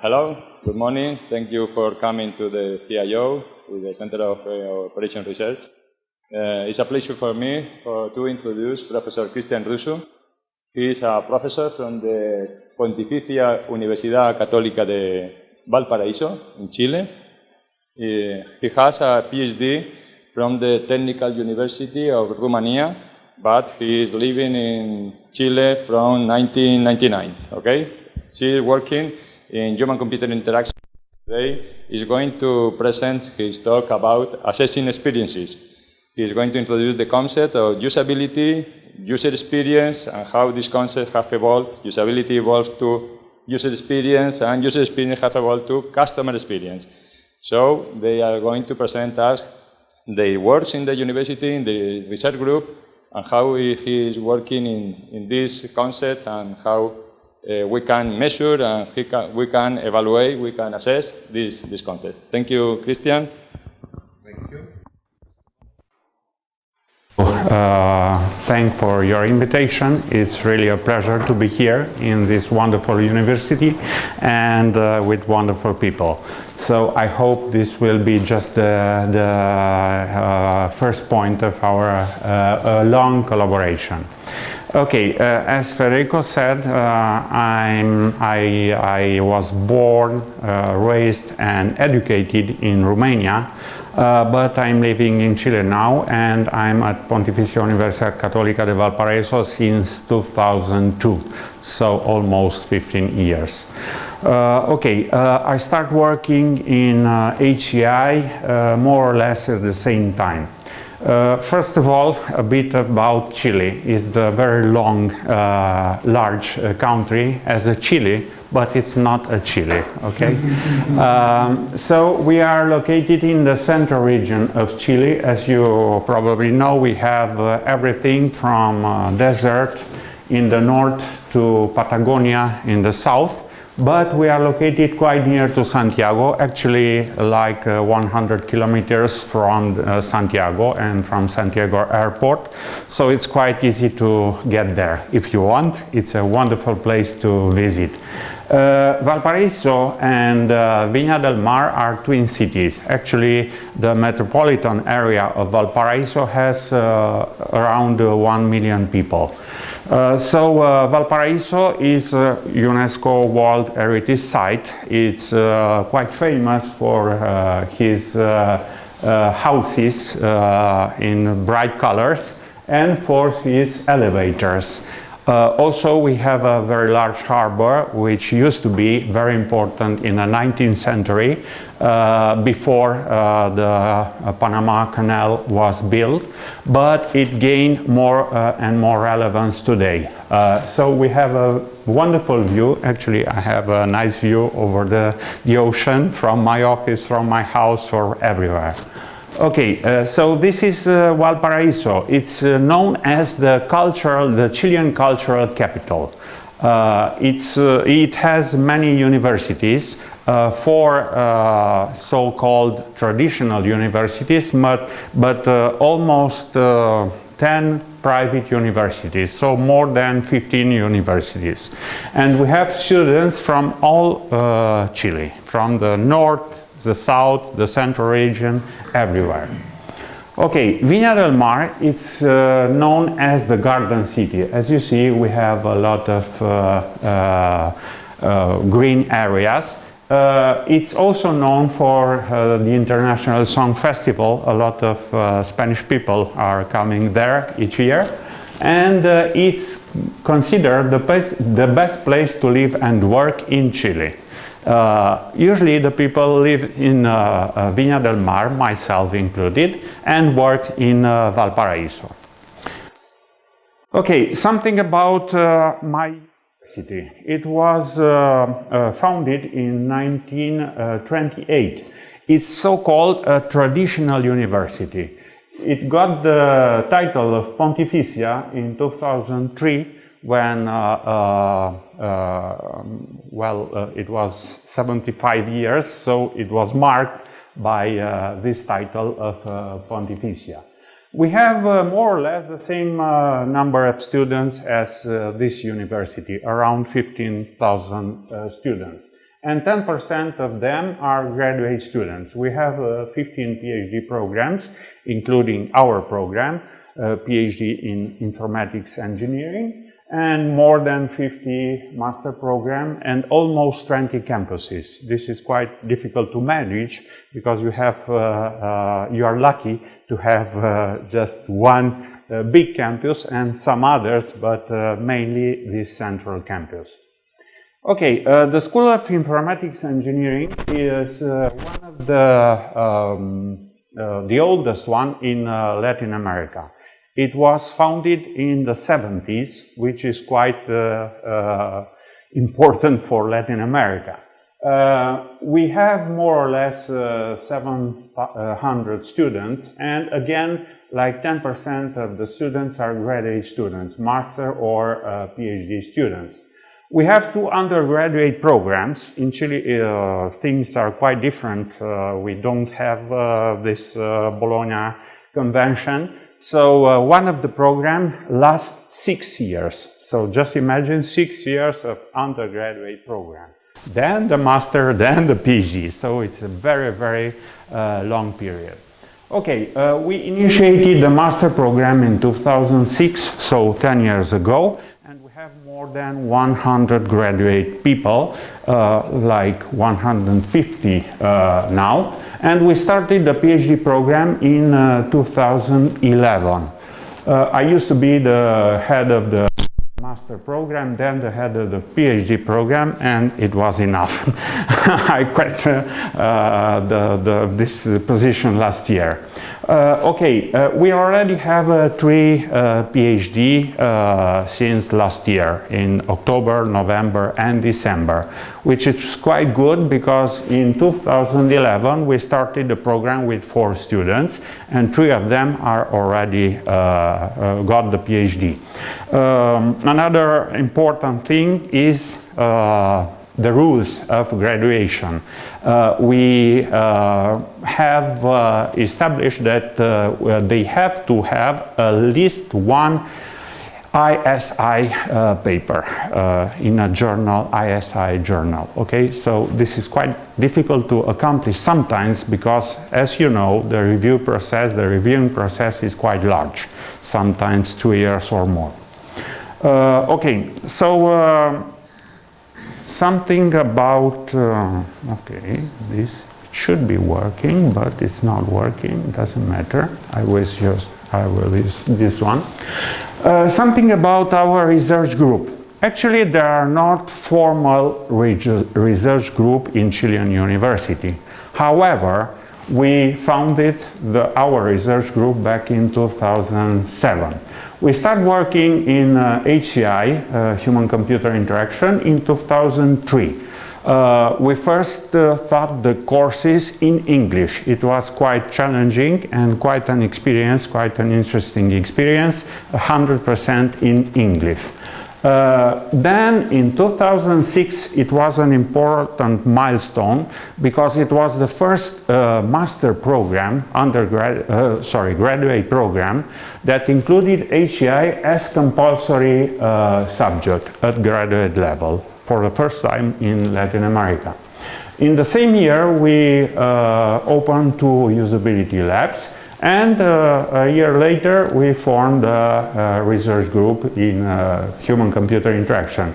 hello, good morning. Thank you for coming to the CIO, with the Center of uh, Operation Research. Uh, it's a pleasure for me for, to introduce Professor Cristian Rusu. He is a professor from the Pontificia Universidad Católica de Valparaíso in Chile. He, he has a PhD from the Technical University of Romania, but he is living in Chile from 1999, okay? She is working in human-computer interaction today. is going to present his talk about assessing experiences. He's going to introduce the concept of usability, user experience, and how this concept have evolved. Usability evolved to user experience, and user experience have evolved to customer experience. So they are going to present us their works in the university, in the research group, and how he is working in, in this concept and how uh, we can measure and can, we can evaluate, we can assess this, this content. Thank you, Cristian. Thank you. Uh, thank for your invitation. It's really a pleasure to be here in this wonderful university and uh, with wonderful people. So I hope this will be just the, the uh, first point of our uh, long collaboration. Okay, uh, as Federico said, uh, I, I was born, uh, raised and educated in Romania, uh, but I'm living in Chile now and I'm at Pontificia Universidad Católica de Valparaíso since 2002, so almost 15 years. Uh, okay, uh, I start working in HCI more or less at the same time. Uh, first of all, a bit about Chile. It's the very long, uh, large uh, country as a Chile, but it's not a Chile, okay? um, so we are located in the central region of Chile. As you probably know, we have uh, everything from uh, desert in the north to Patagonia in the south but we are located quite near to Santiago, actually like uh, 100 kilometers from uh, Santiago and from Santiago airport. So it's quite easy to get there if you want. It's a wonderful place to visit. Uh, Valparaiso and uh, Viña del Mar are twin cities. Actually, the metropolitan area of Valparaiso has uh, around uh, 1 million people. Uh, so uh, Valparaiso is a UNESCO World Heritage Site. It's uh, quite famous for uh, his uh, houses in bright colors and for his elevators. Also, we have a very large harbor, which used to be very important in the 19th century, before uh, the uh, Panama Canal was built, but it gained more uh, and more relevance today. Uh, so we have a wonderful view. Actually, I have a nice view over the, the ocean from my office, from my house, or everywhere. Okay, uh, so this is uh, Valparaiso. It's uh, known as the cultural, the Chilean cultural capital. Uh, it's, uh, it has many universities, uh, four so-called traditional universities, but, but almost 10 private universities, so more than 15 universities. And we have students from all Chile, from the north, the south, the central region, everywhere. Okay, Viña del Mar, it's uh, known as the garden city. As you see, we have a lot of uh, uh, uh green areas. Uh, it's also known for uh, the International Song Festival. A lot of Spanish people are coming there each year. And it's considered the the best place to live and work in Chile. Uh, usually the people live in uh, uh, Viña del Mar, myself included, and work in uh, Valparaiso. Okay, something about uh, my city. It was founded in 1928. It's so-called a traditional university. It got the title of Pontificia in 2003 when, well, it was 75 years, so it was marked by this title of Pontificia. We have uh, more or less the same uh, number of students as uh, this university, around 15,000 students. and 10% of them are graduate students. We have uh, 15 PhD programs, including our program, uh, PhD in Informatics Engineering, and more than 50 master program and almost 20 campuses. This is quite difficult to manage because you have, uh, uh, you are lucky to have uh, just one uh, big campus and some others, but uh, mainly this central campus. Okay, uh, the School of Informatics Engineering is one of the, um, the oldest one in Latin America. It was founded in the 70s, which is quite uh, uh, important for Latin America. Uh, we have more or less uh, 700 students, and again, like 10% of the students are graduate students, master or uh, PhD students. We have two undergraduate programs. In Chile, uh, things are quite different. we don't have this Bologna convention. So uh, one of the program lasts six years. So just imagine six years of undergraduate program. Then the master, then the PhD. So it's a very, very uh, long period. Okay, uh, we initiated the master program in 2006, so 10 years ago, and we have more than 100 graduate people, uh, like 150 uh, now. And we started the PhD program in uh, 2011. Uh, I used to be the head of the master program, then the head of the PhD program, and it was enough. I quit uh, the, the, this position last year. Uh, okay, uh, we already have uh, three PhD since last year in October, November and December, which is quite good because in 2011 we started the program with four students and three of them are already got the PhD. Um, another important thing is the rules of graduation. Uh, we uh, have uh, established that uh, they have to have at least one ISI uh, paper uh, in a journal, ISI journal. Okay, so this is quite difficult to accomplish sometimes because, as you know, the review process, the reviewing process is quite large, sometimes two years or more. okay, so something about, uh, okay, this should be working, but it's not working, doesn't matter. I will just, I will use this one. Uh, something about our research group. Actually, there are not formal research group in Chilean University. However, we founded the, our research group back in 2007. We started working in uh, HCI, uh, Human-Computer Interaction, in 2003. Uh, we first uh, taught the courses in English. It was quite challenging and quite an experience, quite an interesting experience, 100% in English. Uh, then in 2006 it was an important milestone because it was the first uh, master program, undergrad, uh, sorry, graduate program that included HCI as compulsory uh, subject at graduate level for the first time in Latin America. In the same year we uh, opened two usability labs and uh, a year later, we formed a, a research group in uh, human-computer interaction.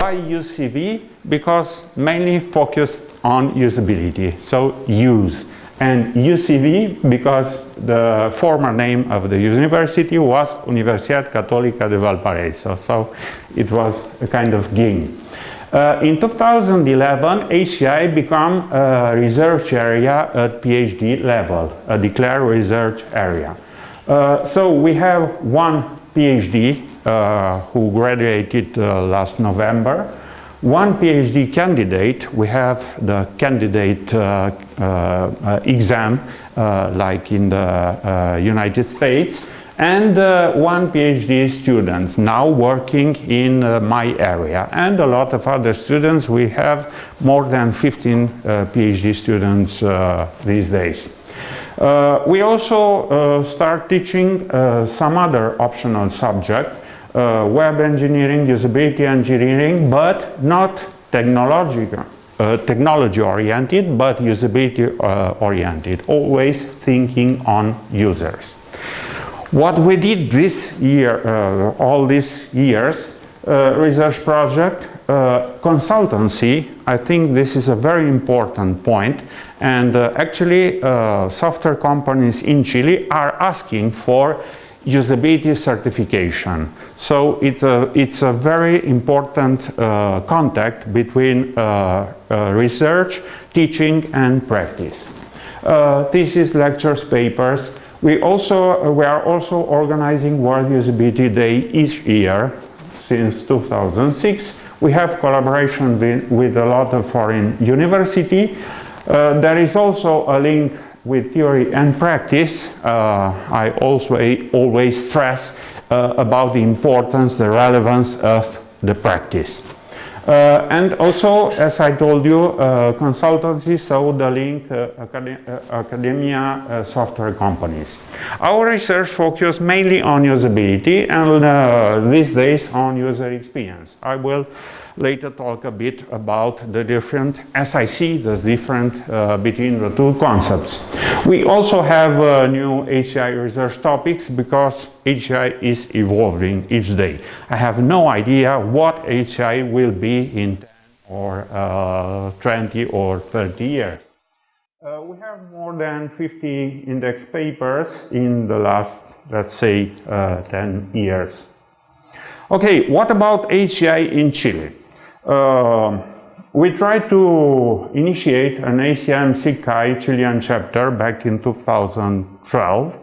Why UCV? Because mainly focused on usability, so use. And UCV because the former name of the university was Universidad Católica de Valparaíso, so it was a kind of game. Uh, in 2011, HCI became a research area at PhD level, a declared research area. Uh, so we have one PhD uh, who graduated uh, last November, one PhD candidate, we have the candidate uh, uh, exam like in the United States, and uh, one PhD student now working in uh, my area and a lot of other students. We have more than 15 uh, PhD students uh, these days. Uh, we also start teaching some other optional subject, web engineering, usability engineering, but not technological uh, technology oriented, but usability uh, oriented, always thinking on users. What we did this year, uh, all these years, uh, research project, uh, consultancy, I think this is a very important point and uh, actually software companies in Chile are asking for usability certification. So it, uh, it's a very important uh, contact between uh, uh research, teaching and practice. Uh, thesis, lectures, papers. We, also, uh, we are also organizing World Usability Day each year since 2006. We have collaboration with, with a lot of foreign university. there is also a link with theory and practice, uh, I also always stress uh, about the importance, the relevance of the practice. Uh, and also, as I told you, uh, consultancy, so the link uh, uh, academia software companies. Our research focuses mainly on usability and these days on user experience. I will later talk a bit about the different, as I see the different uh, between the two concepts. We also have uh, new HCI research topics because HCI is evolving each day. I have no idea what HCI will be in 10 or uh, 20 or 30 years. Uh, we have more than 50 index papers in the last, let's say, uh, 10 years. Okay, what about HCI in Chile? Uh, we tried to initiate an ACM SIGCHI Chilean chapter back in 2012,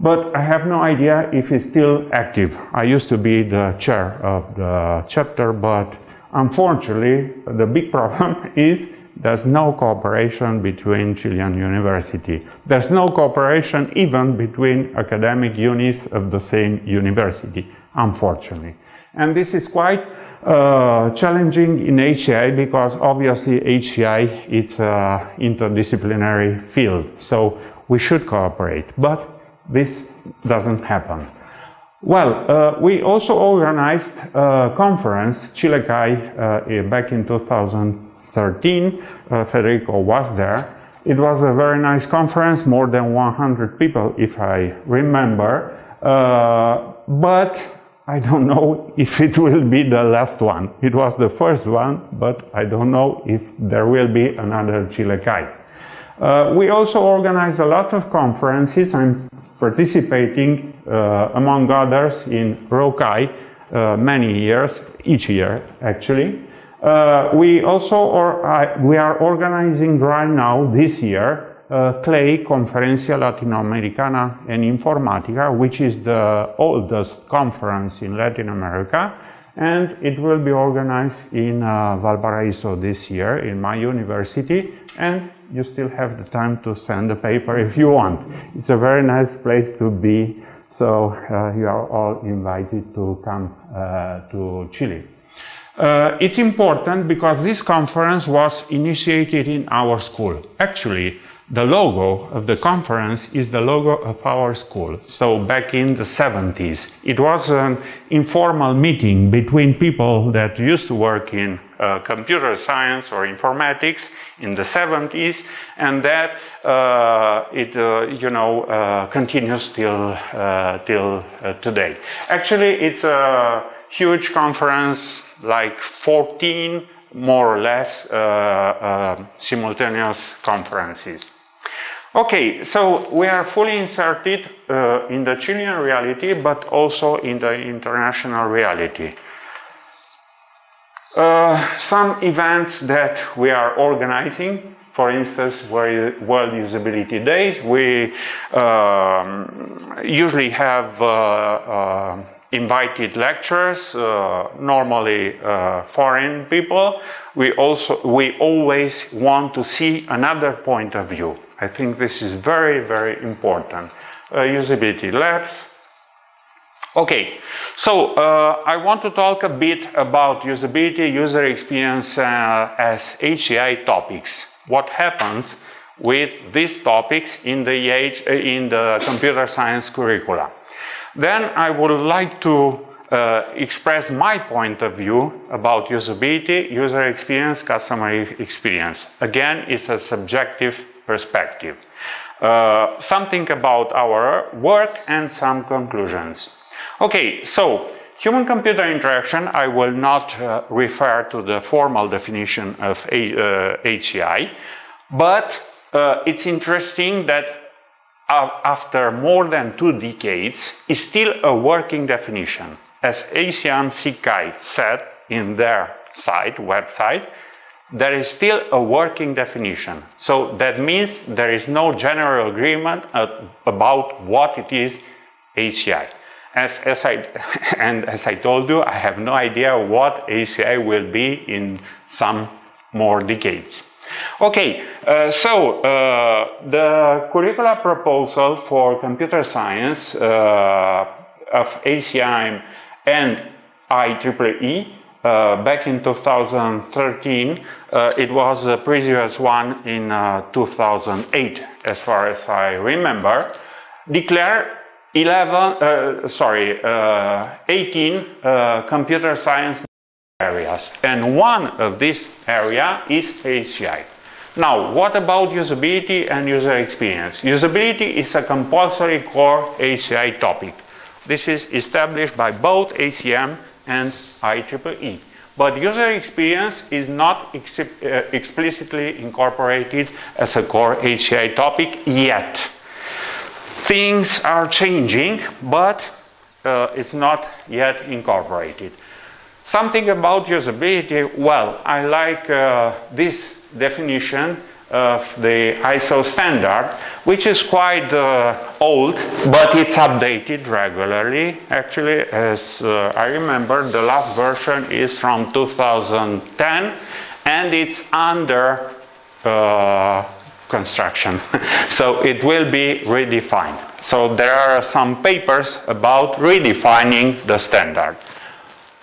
but I have no idea if it's still active. I used to be the chair of the chapter, but unfortunately, the big problem is there's no cooperation between Chilean university. There's no cooperation even between academic units of the same university, unfortunately. And this is quite uh, challenging in HCI because obviously HCI it's an interdisciplinary field, so we should cooperate, but this doesn't happen. Well, uh, we also organized a conference, ChileCHI, uh, back in 2013. Uh, Federico was there. It was a very nice conference, more than 100 people, if I remember. Uh, but I don't know if it will be the last one. It was the first one, but I don't know if there will be another ChileCHI. Uh, we also organize a lot of conferences. I'm participating, uh, among others, in Rokai uh, many years, each year actually. Uh, we also, or, we are organizing right now, this year, uh, CLEI, Conferencia Latinoamericana en Informática, which is the oldest conference in Latin America, and it will be organized in uh, Valparaiso this year in my university, and you still have the time to send a paper if you want. It's a very nice place to be, so uh, you are all invited to come uh, to Chile. Uh, it's important because this conference was initiated in our school. Actually, the logo of the conference is the logo of our school. So back in the 70s, it was an informal meeting between people that used to work in uh, computer science or informatics in the 70s, and that uh, it, uh, you know, uh, continues till, uh, till uh, today. Actually, it's a huge conference, like 14 more or less simultaneous conferences. Okay, so we are fully inserted uh, in the Chilean reality, but also in the international reality. Uh, some events that we are organizing, for instance, World Usability Days, we um, usually have uh, uh invited lecturers, uh, normally uh, foreign people. We also we always want to see another point of view I think this is very, very important. Uh, usability labs. Okay, so uh, I want to talk a bit about usability, user experience uh, as HCI topics. What happens with these topics in the, uh, in the computer science curricula. Then I would like to uh, express my point of view about usability, user experience, customer experience. Again, it's a subjective perspective. Uh, something about our work and some conclusions. Okay, so human-computer interaction, I will not uh, refer to the formal definition of A, uh, HCI, but uh, it's interesting that after more than two decades is still a working definition as ACM SIGCHI said in their site, website, there is still a working definition. So that means there is no general agreement about what it is HCI. As, as I, and as I told you, I have no idea what HCI will be in some more decades. Okay, uh, so uh, the curricula proposal for computer science uh, of ACM and IEEE uh, back in 2013. Uh, it was a previous one in uh, 2008, as far as I remember. Declare 11, uh, sorry, uh, 18 uh, computer science areas, and one of this area is HCI. Now, what about usability and user experience? Usability is a compulsory core HCI topic. This is established by both ACM and IEEE. But user experience is not ex uh, explicitly incorporated as a core HCI topic yet. Things are changing, but uh, it's not yet incorporated. Something about usability, well, I like uh, this definition of the ISO standard, which is quite uh, old, but it's updated regularly. Actually, as uh, I remember, the last version is from 2010, and it's under uh, construction. so it will be redefined. So there are some papers about redefining the standard.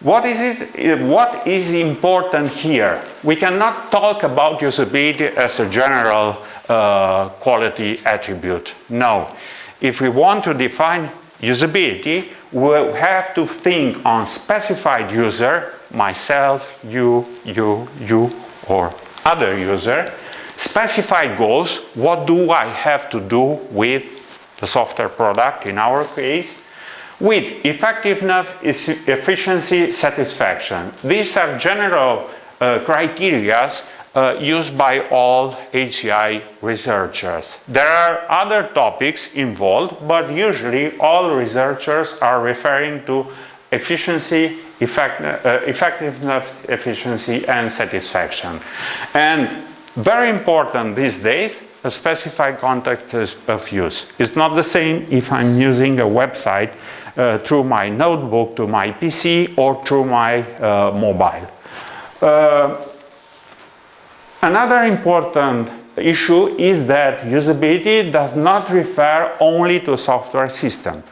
What is, it, what is important here? We cannot talk about usability as a general uh, quality attribute. No. If we want to define usability, we have to think on specified user, myself, you, you, you, or other user, specified goals, what do I have to do with the software product in our case, with effectiveness, efficiency, satisfaction. These are general uh, criteria uh, used by all HCI researchers. There are other topics involved, but usually all researchers are referring to efficiency, effect, uh, effectiveness, efficiency, and satisfaction. And very important these days, a specified context of use. It's not the same if I'm using a website uh, through my notebook to my PC or through my uh, mobile. Uh, another important issue is that usability does not refer only to software system,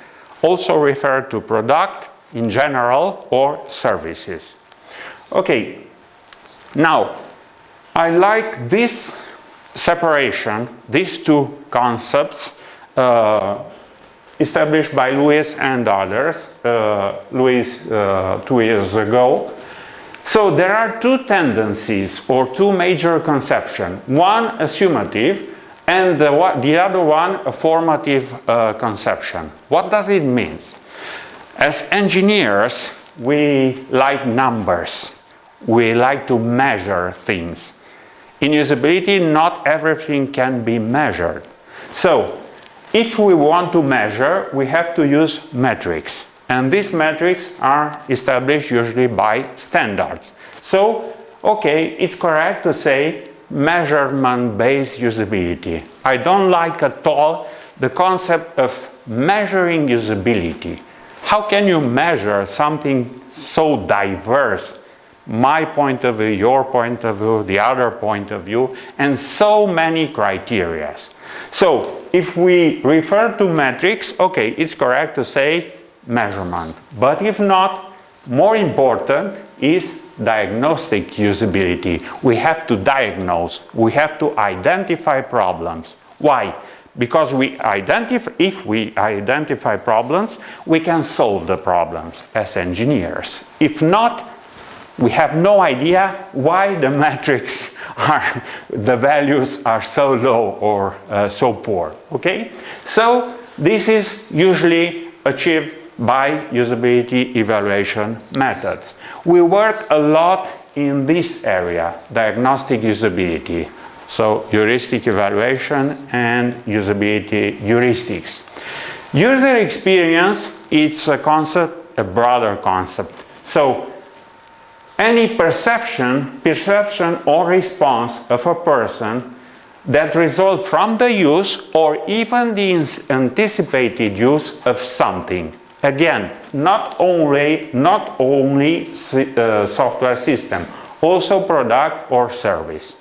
also refer to product in general or services. Okay, now I like this separation, these two concepts uh, established by Lewis and others, uh, Lewis uh, two years ago. So there are two tendencies or two major conceptions. One a summative and the, the other one a formative uh, conception. What does it mean? As engineers, we like numbers. We like to measure things. In usability, not everything can be measured. So if we want to measure, we have to use metrics. And these metrics are established usually by standards. So, okay, it's correct to say measurement-based usability. I don't like at all the concept of measuring usability. How can you measure something so diverse? My point of view, your point of view, the other point of view, and so many criteria. So if we refer to metrics, okay, it's correct to say measurement. But if not, more important is diagnostic usability. We have to diagnose, we have to identify problems. Why? because we identify, if we identify problems, we can solve the problems as engineers. If not, we have no idea why the metrics are, the values are so low or uh, so poor, okay? So this is usually achieved by usability evaluation methods. We work a lot in this area, diagnostic usability. So heuristic evaluation and usability heuristics. User experience, it's a concept, a broader concept. So any perception, perception or response of a person that result from the use or even the anticipated use of something. Again, not only, not only uh, software system, also product or service.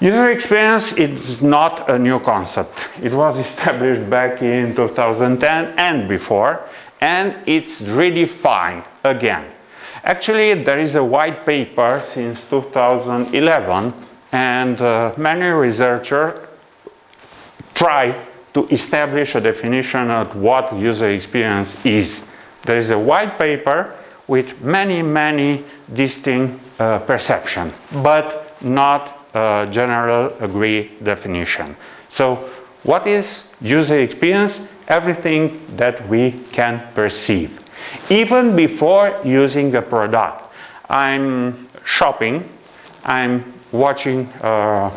User experience is not a new concept. It was established back in 2010 and before, and it's redefined again. Actually, there is a white paper since 2011, and uh, many researchers try to establish a definition of what user experience is. There is a white paper with many, many distinct uh, perception, but not a general agreed definition. So what is user experience? Everything that we can perceive. Even before using the product. I'm shopping, I'm watching uh,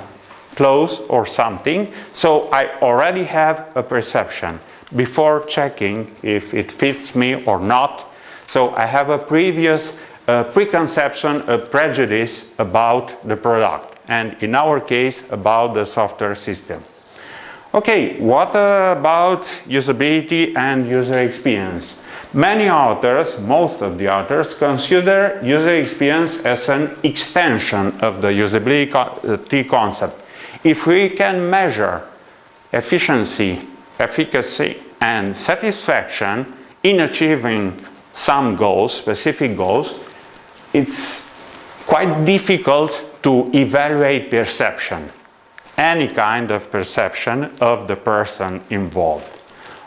clothes or something, so I already have a perception before checking if it fits me or not. So I have a previous uh, preconception, a prejudice about the product and in our case about the software system. Okay, what about usability and user experience? Many authors, most of the authors, consider user experience as an extension of the usability uh, concept. If we can measure efficiency, efficacy and satisfaction in achieving some goals, specific goals, it's quite difficult to evaluate perception, any kind of perception of the person involved.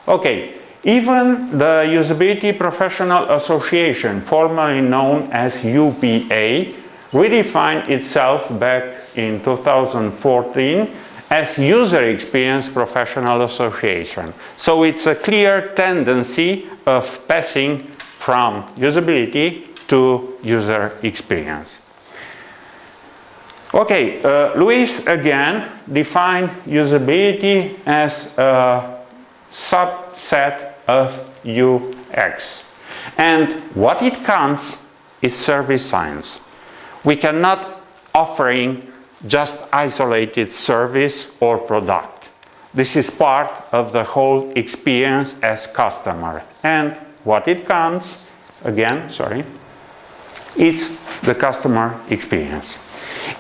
Okay, even the Usability Professional Association, formerly known as UPA, redefined itself back in 2014 as User Experience Professional Association. So it's a clear tendency of passing from usability to user experience. Okay, uh, Lewis again defined usability as a subset of UX. And what it comes is service science. We cannot offering just isolated service or product. This is part of the whole experience as customer. And what it comes, again, sorry, is the customer experience.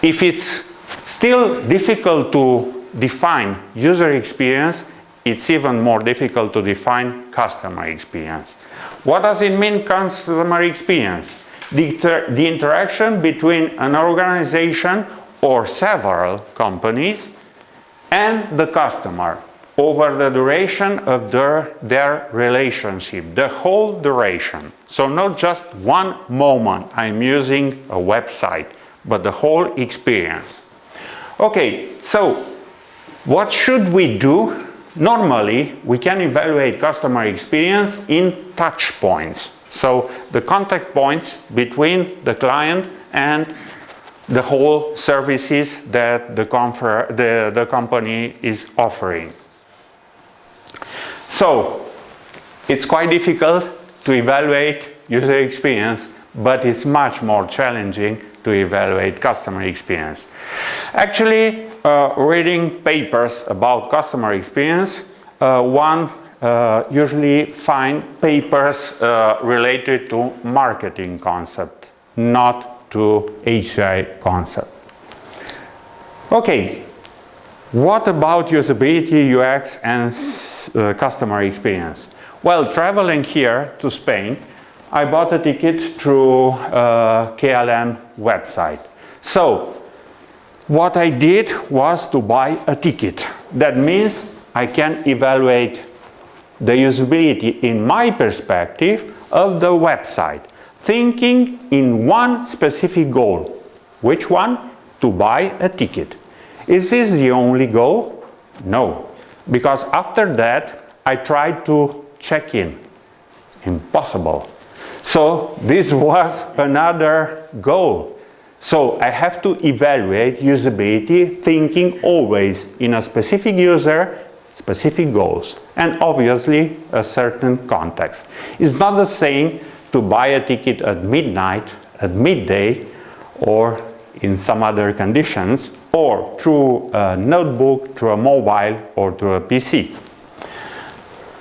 If it's still difficult to define user experience, it's even more difficult to define customer experience. What does it mean customer experience? The, the interaction between an organization or several companies and the customer over the duration of their, their relationship, the whole duration. So not just one moment I'm using a website, but the whole experience. Okay, so what should we do? Normally, we can evaluate customer experience in touch points. So the contact points between the client and the whole services that the, the, the company is offering. So it's quite difficult to evaluate user experience, but it's much more challenging to evaluate customer experience. Actually, uh, reading papers about customer experience, uh, one uh, usually find papers uh, related to marketing concept, not to HCI concept. Okay, what about usability, UX and uh, customer experience? Well, traveling here to Spain, I bought a ticket through uh, KLM website. So what I did was to buy a ticket. That means I can evaluate the usability in my perspective of the website, thinking in one specific goal. Which one? To buy a ticket. Is this the only goal? No, because after that I tried to check in. Impossible. So this was another goal. So I have to evaluate usability thinking always in a specific user, specific goals, and obviously a certain context. It's not the same to buy a ticket at midnight, at midday, or in some other conditions, or through a notebook, through a mobile, or through a PC.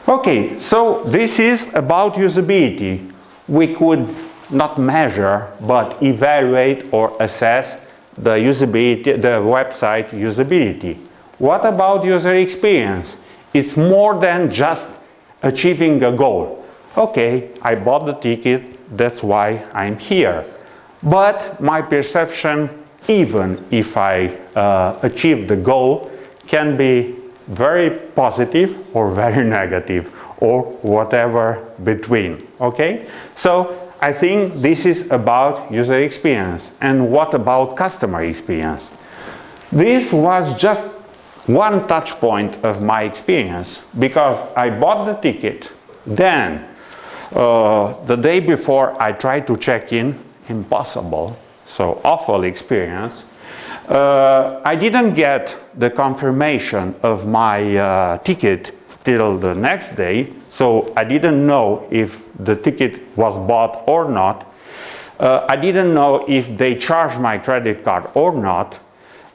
Okay, so this is about usability. We could not measure, but evaluate or assess the usability, the website usability. What about user experience? It's more than just achieving a goal. Okay, I bought the ticket, that's why I'm here. But my perception, even if I uh, achieve the goal, can be very positive or very negative or whatever between okay so I think this is about user experience. And what about customer experience? This was just one touch point of my experience because I bought the ticket. Then uh, the day before I tried to check in. Impossible. So awful experience. Uh, I didn't get the confirmation of my uh, ticket till the next day, so I didn't know if the ticket was bought or not. Uh, I didn't know if they charged my credit card or not.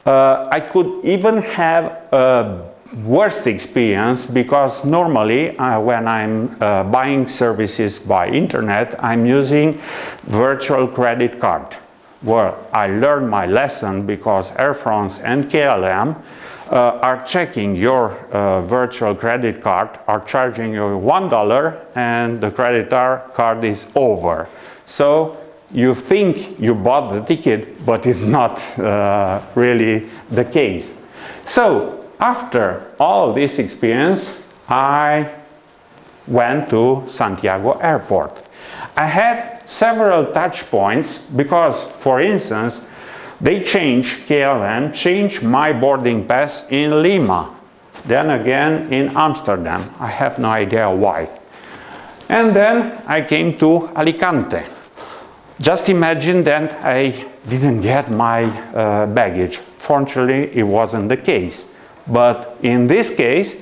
Uh, I could even have a worst experience because normally uh, when I'm uh, buying services by internet, I'm using virtual credit card where I learned my lesson because Air France and KLM uh, are checking your uh, virtual credit card, are charging you $1 and the credit card is over. So you think you bought the ticket, but it's not uh, really the case. So after all this experience, I went to Santiago Airport. I had several touch points because, for instance, they changed, KLM changed my boarding pass in Lima, then again in Amsterdam. I have no idea why. And then I came to Alicante. Just imagine that I didn't get my uh, baggage. Fortunately, it wasn't the case. But in this case,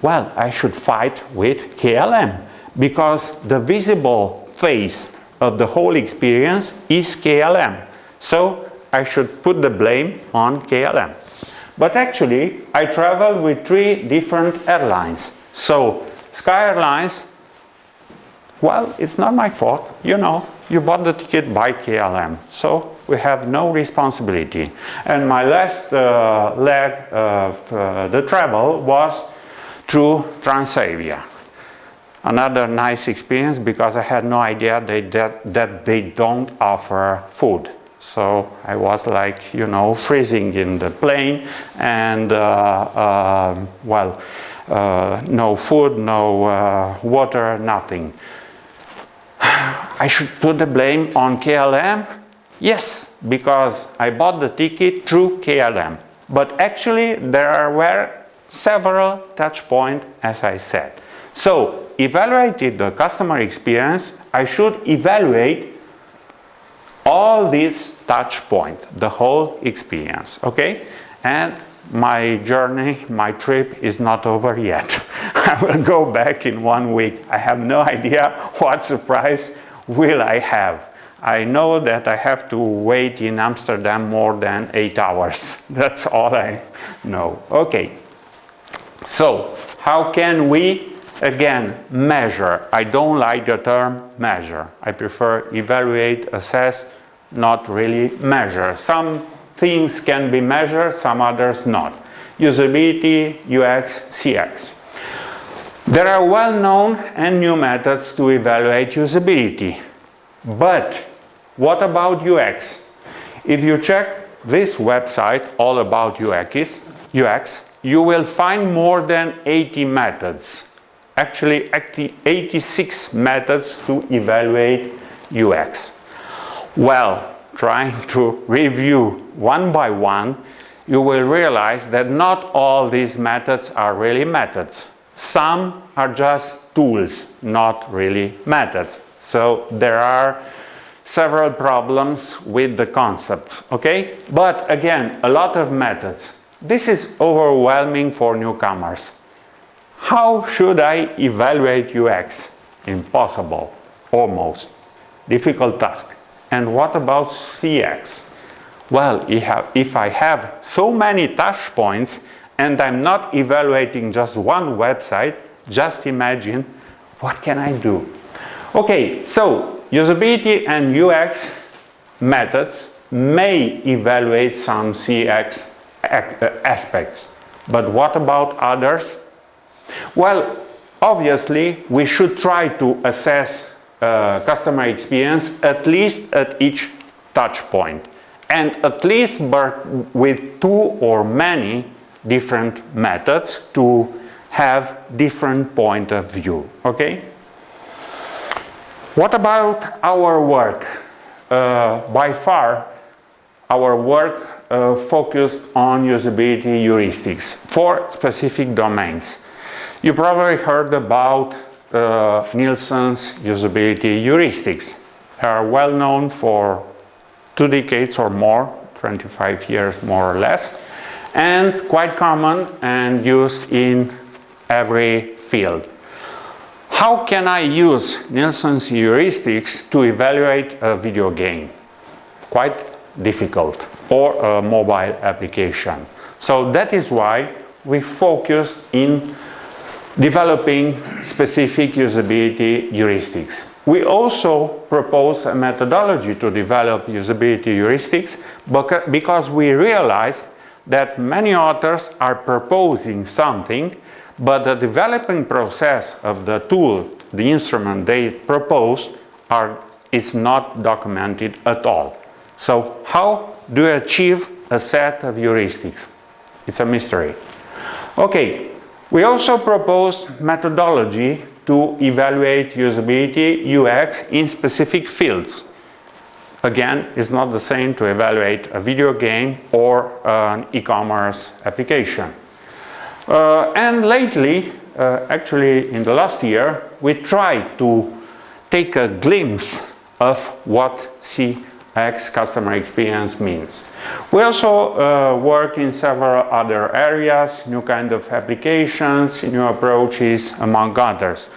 well, I should fight with KLM because the visible face of the whole experience is KLM. So I should put the blame on KLM. But actually, I traveled with three different airlines. So Sky Airlines, well, it's not my fault, you know, you bought the ticket by KLM. So we have no responsibility. And my last uh, leg of uh, the travel was through Transavia another nice experience because I had no idea they, that, that they don't offer food. So I was like, you know, freezing in the plane and, uh, uh, well, uh, no food, no uh, water, nothing. I should put the blame on KLM? Yes, because I bought the ticket through KLM. But actually there were several touch points, as I said. So evaluated the customer experience, I should evaluate all these touch points, the whole experience, okay? And my journey, my trip is not over yet. I will go back in one week. I have no idea what surprise will I have. I know that I have to wait in Amsterdam more than eight hours. That's all I know. Okay. So, how can we Again, measure. I don't like the term measure. I prefer evaluate, assess, not really measure. Some things can be measured, some others not. Usability, UX, CX. There are well-known and new methods to evaluate usability. But what about UX? If you check this website all about UX, UX you will find more than 80 methods, actually 86 methods to evaluate UX. Well, trying to review one by one, you will realize that not all these methods are really methods. Some are just tools, not really methods. So there are several problems with the concepts, okay? But again, a lot of methods. This is overwhelming for newcomers. How should I evaluate UX? Impossible, almost. Difficult task. And what about CX? Well, if I have so many touch points and I'm not evaluating just one website, just imagine what can I do? Okay, so usability and UX methods may evaluate some CX aspects, but what about others? Well, obviously we should try to assess uh, customer experience at least at each touch point. And at least with two or many different methods to have different point of view okay? What about our work? Uh, by far our work uh, focused on usability heuristics for specific domains you probably heard about uh, Nielsen's usability heuristics they are well known for two decades or more, 25 years more or less, and quite common and used in every field. How can I use Nielsen's heuristics to evaluate a video game? Quite difficult, or a mobile application. So that is why we focus in developing specific usability heuristics. We also propose a methodology to develop usability heuristics because we realized that many authors are proposing something but the developing process of the tool, the instrument they propose are, is not documented at all. So how do you achieve a set of heuristics? It's a mystery. Okay, we also propose methodology to evaluate usability UX in specific fields. Again, it's not the same to evaluate a video game or an e-commerce application. Uh, and lately, uh, actually in the last year, we tried to take a glimpse of what CX customer experience means. We also uh, work in several other areas, new kind of applications, new approaches, among others.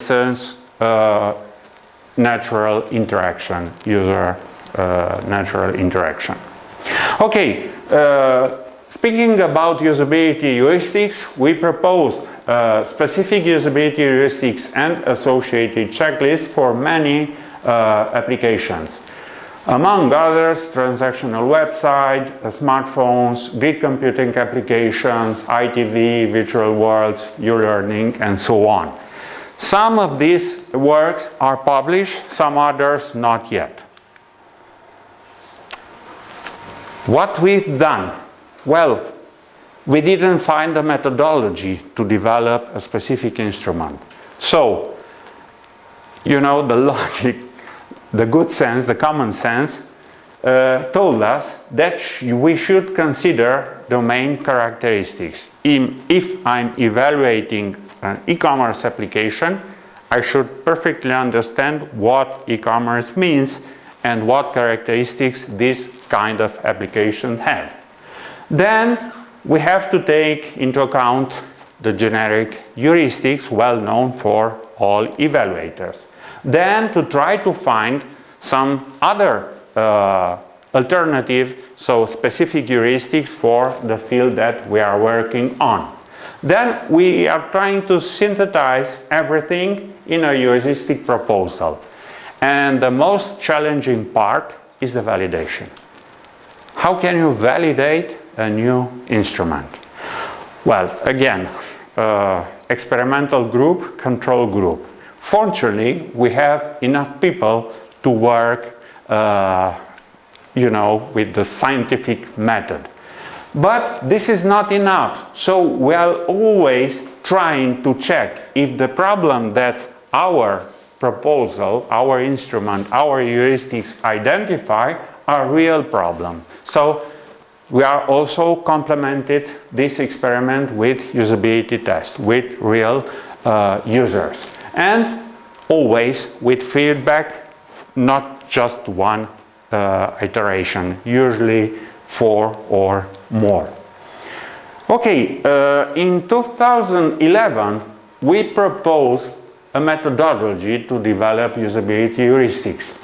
For instance, uh, natural interaction, user uh, natural interaction. Okay, uh, speaking about usability heuristics, we propose uh, specific usability heuristics and associated checklists for many uh, applications. Among others, transactional website, uh, smartphones, grid computing applications, ITV, virtual worlds, e-learning, and so on. Some of these works are published, some others not yet. What we've done? Well, we didn't find a methodology to develop a specific instrument. So, you know, the logic the good sense, the common sense, uh, told us that we should consider domain characteristics. In, if I'm evaluating an e-commerce application, I should perfectly understand what e-commerce means and what characteristics this kind of application have. Then we have to take into account the generic heuristics well known for all evaluators then to try to find some other uh, alternative, so specific heuristics for the field that we are working on. Then we are trying to synthesize everything in a heuristic proposal. And the most challenging part is the validation. How can you validate a new instrument? Well, again, uh, experimental group, control group. Fortunately, we have enough people to work, uh, you know, with the scientific method. But this is not enough. So we are always trying to check if the problem that our proposal, our instrument, our heuristics identify are real problem. So we are also complemented this experiment with usability test with real uh, users and always with feedback not just one uh, iteration usually four or more okay uh, in 2011 we proposed a methodology to develop usability heuristics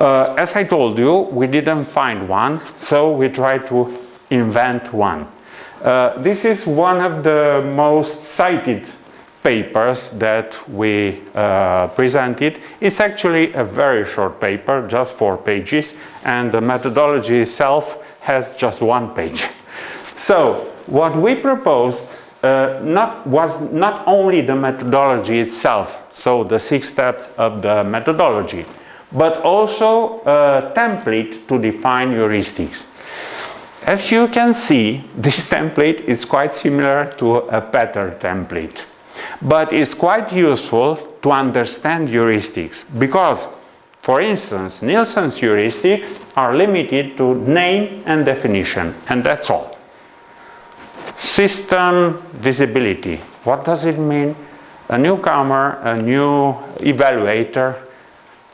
uh, as I told you, we didn't find one, so we tried to invent one. Uh, this is one of the most cited papers that we uh, presented. It's actually a very short paper, just four pages, and the methodology itself has just one page. So what we proposed uh, not, was not only the methodology itself, so the six steps of the methodology, but also a template to define heuristics. As you can see, this template is quite similar to a pattern template, but it's quite useful to understand heuristics because, for instance, Nielsen's heuristics are limited to name and definition, and that's all. System visibility. What does it mean? A newcomer, a new evaluator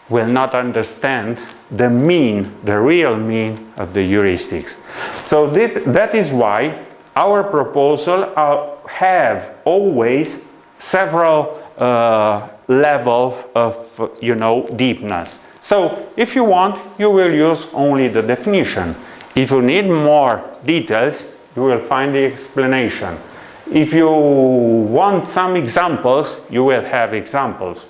will not understand the mean, the real mean of the heuristics. So that, that is why our proposal uh, have always several uh, level of, you know, deepness. So if you want, you will use only the definition. If you need more details, you will find the explanation. If you want some examples, you will have examples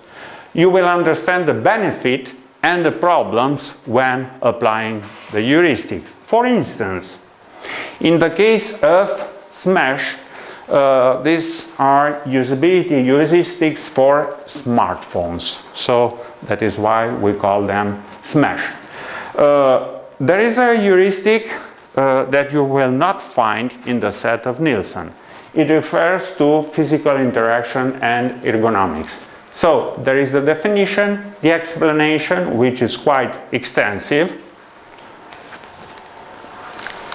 you will understand the benefit and the problems when applying the heuristic. For instance, in the case of SMASH, uh, these are usability heuristics for smartphones. So that is why we call them SMASH. Uh, there is a heuristic uh, that you will not find in the set of Nielsen. It refers to physical interaction and ergonomics. So there is the definition, the explanation, which is quite extensive.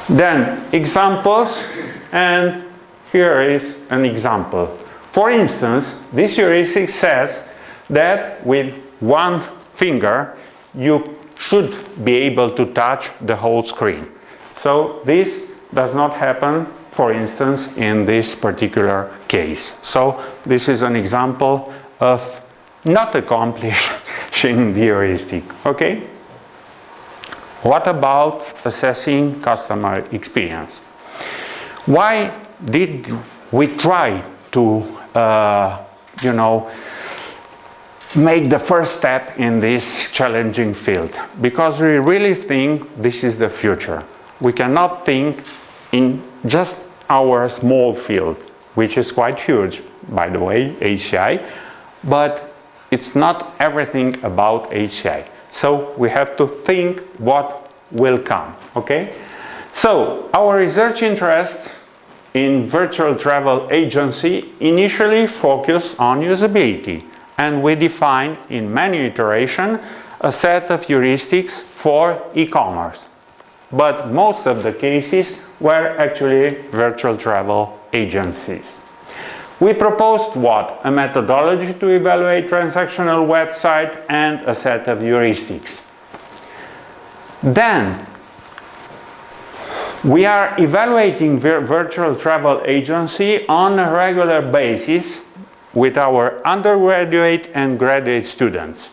Then examples, and here is an example. For instance, this heuristic says that with one finger you should be able to touch the whole screen. So this does not happen, for instance, in this particular case. So this is an example of not accomplishing the heuristic, okay? What about assessing customer experience? Why did we try to, uh, you know, make the first step in this challenging field? Because we really think this is the future. We cannot think in just our small field, which is quite huge, by the way, HCI, but it's not everything about HCI. So we have to think what will come, okay? So our research interest in virtual travel agency initially focused on usability and we define in many iterations a set of heuristics for e-commerce. But most of the cases were actually virtual travel agencies. We proposed what? A methodology to evaluate transactional website and a set of heuristics. Then, we are evaluating vir virtual travel agency on a regular basis with our undergraduate and graduate students.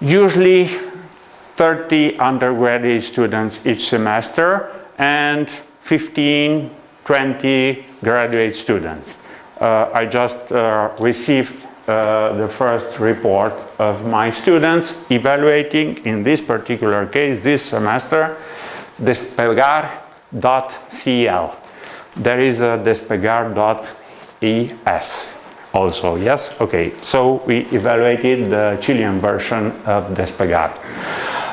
Usually 30 undergraduate students each semester and 15, 20 graduate students. Uh, I just uh, received uh, the first report of my students evaluating, in this particular case, this semester, despegar.cl. There is a despegar.es also, yes? Okay, so we evaluated the Chilean version of Despegar.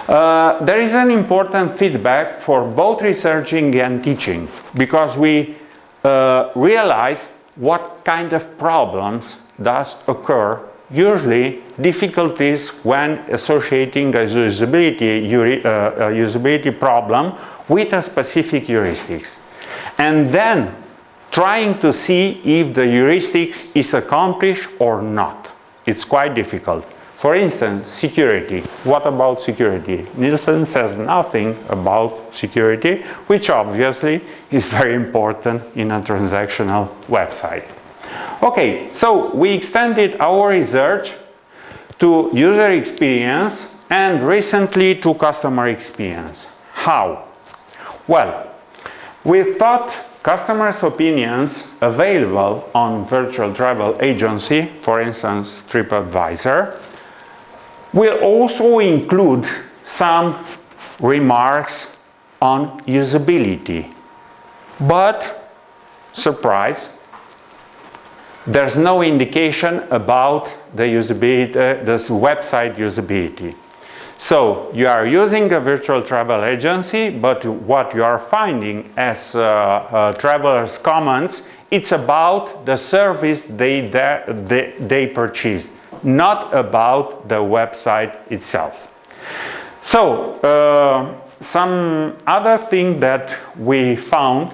Uh, there is an important feedback for both researching and teaching because we uh, realize what kind of problems does occur usually difficulties when associating a usability, uh, a usability problem with a specific heuristics and then trying to see if the heuristics is accomplished or not. It's quite difficult. For instance, security. What about security? Nielsen says nothing about security, which obviously is very important in a transactional website. Okay, so we extended our research to user experience and recently to customer experience. How? Well, we thought customers' opinions available on virtual travel agency, for instance TripAdvisor, will also include some remarks on usability. But, surprise, there's no indication about the usability, uh, website usability. So you are using a virtual travel agency, but what you are finding as uh, uh, travelers' comments, it's about the service they, they, they purchased, not about the website itself. So uh, some other thing that we found,